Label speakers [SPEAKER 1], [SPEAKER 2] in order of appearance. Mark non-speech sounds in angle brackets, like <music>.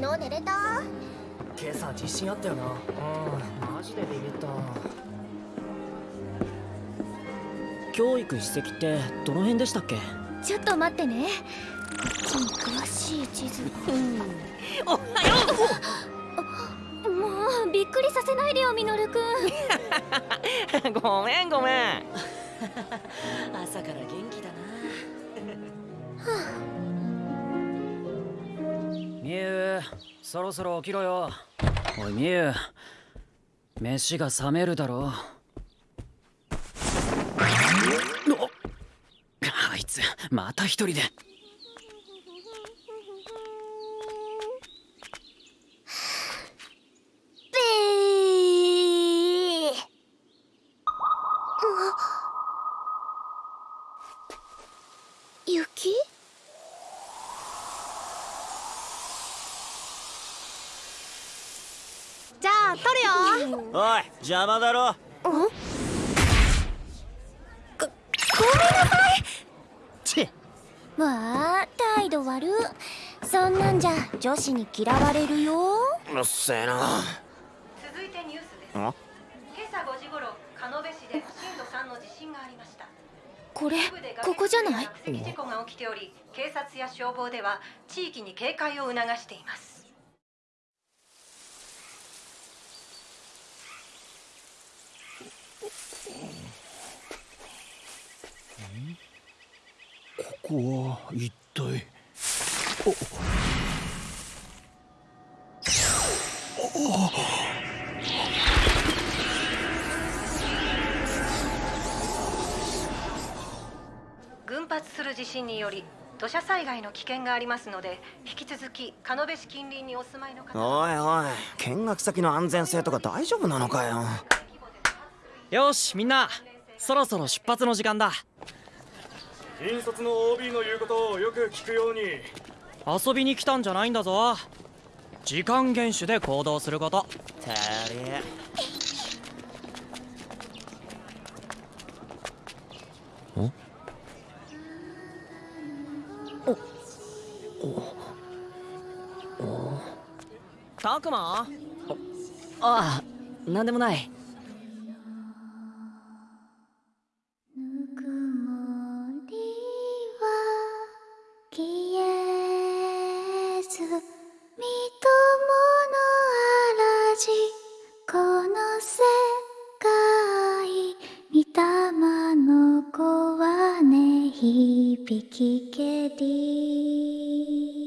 [SPEAKER 1] 日寝れた？
[SPEAKER 2] 今朝自信あったよな。うんマジでビビった。教育史跡ってどの辺でしたっけ？
[SPEAKER 1] ちょっと待ってね。こっちに詳しい地図。
[SPEAKER 2] おはよ！
[SPEAKER 1] もうびっくりさせないでよミノルくん。
[SPEAKER 2] う <laughs> ごめんごめん。<laughs>
[SPEAKER 3] 朝から元気だな
[SPEAKER 2] そろそろ起きろよ。おいみゆ。飯が冷めるだろ。うあいつまた一人で。
[SPEAKER 1] 雪？
[SPEAKER 4] じゃあ撮るよ。
[SPEAKER 5] おい邪魔だろ。
[SPEAKER 2] チッ
[SPEAKER 1] わあ態度悪。そんなんじゃ女子に嫌われるよ。
[SPEAKER 5] うっせえな。
[SPEAKER 6] 続いてニュースです。
[SPEAKER 5] あ
[SPEAKER 6] 今朝5時頃鹿野部市で震度3の地震がありました。
[SPEAKER 1] これここじゃない？
[SPEAKER 6] 事故が起きており警察や消防では地域に警戒を促しています
[SPEAKER 5] ここは一体。
[SPEAKER 6] 群発する地震により土砂災害の危険がありますので引き続き鹿部市近隣にお住まいの方
[SPEAKER 5] おいおい見学先の安全性とか大丈夫なのかよ
[SPEAKER 2] よしみんなそろそろ出発の時間だ。
[SPEAKER 7] 引率の OB の言うことをよく聞くように。
[SPEAKER 2] 遊びに来たんじゃないんだぞ。時間厳守で行動すること。
[SPEAKER 5] てりえ。
[SPEAKER 2] たくま？ああなんでもない
[SPEAKER 1] 玉の子はね響きけり。